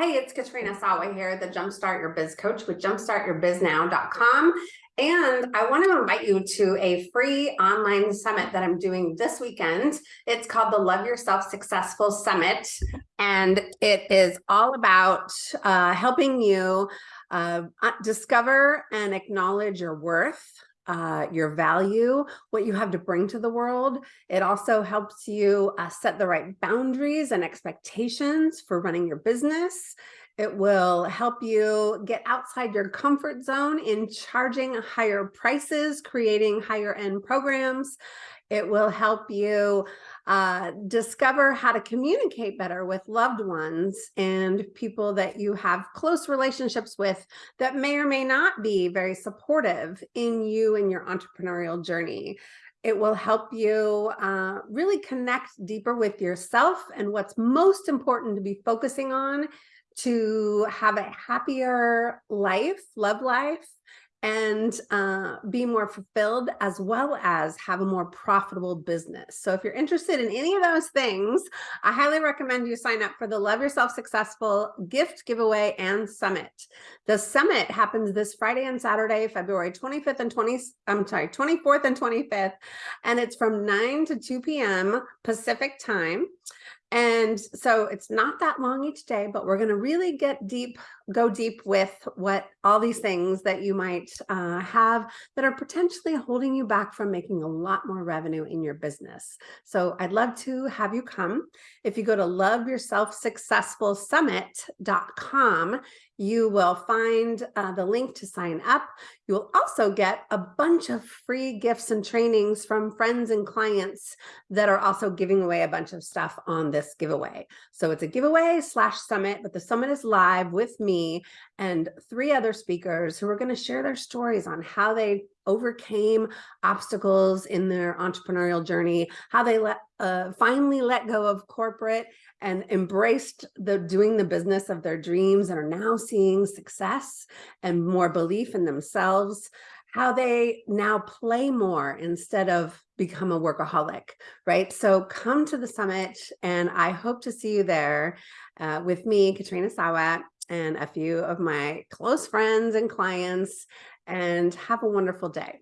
Hey, it's Katrina Sawa here, the Jumpstart Your Biz Coach with jumpstartyourbiznow.com. And I want to invite you to a free online summit that I'm doing this weekend. It's called the Love Yourself Successful Summit. And it is all about uh, helping you uh, discover and acknowledge your worth, uh, your value, what you have to bring to the world. It also helps you uh, set the right boundaries and expectations for running your business. It will help you get outside your comfort zone in charging higher prices, creating higher end programs. It will help you uh, discover how to communicate better with loved ones and people that you have close relationships with that may or may not be very supportive in you and your entrepreneurial journey. It will help you uh, really connect deeper with yourself and what's most important to be focusing on to have a happier life, love life, and uh, be more fulfilled as well as have a more profitable business. So if you're interested in any of those things, I highly recommend you sign up for the Love Yourself Successful gift giveaway and summit. The summit happens this Friday and Saturday, February 25th and 20, I'm sorry, 24th and 25th, and it's from 9 to 2 p.m. Pacific time. And so it's not that long each day, but we're going to really get deep, go deep with what all these things that you might uh, have that are potentially holding you back from making a lot more revenue in your business. So I'd love to have you come. If you go to loveyourselfsuccessfulsummit.com, you will find uh, the link to sign up. You will also get a bunch of free gifts and trainings from friends and clients that are also giving away a bunch of stuff on this giveaway. So it's a giveaway slash summit, but the summit is live with me and three other speakers who are going to share their stories on how they overcame obstacles in their entrepreneurial journey, how they let uh, finally let go of corporate and embraced the doing the business of their dreams and are now seeing success and more belief in themselves, how they now play more instead of become a workaholic, right? So come to the summit and I hope to see you there uh, with me, Katrina Sawa, and a few of my close friends and clients and have a wonderful day.